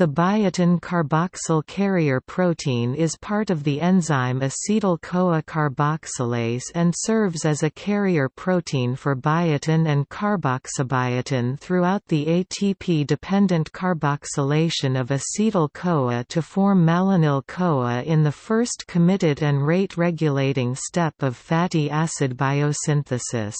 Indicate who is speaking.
Speaker 1: The biotin carboxyl carrier protein is part of the enzyme acetyl-CoA carboxylase and serves as a carrier protein for biotin and carboxybiotin throughout the ATP-dependent carboxylation of acetyl-CoA to form malonyl-CoA in the first committed and rate-regulating step of fatty acid biosynthesis.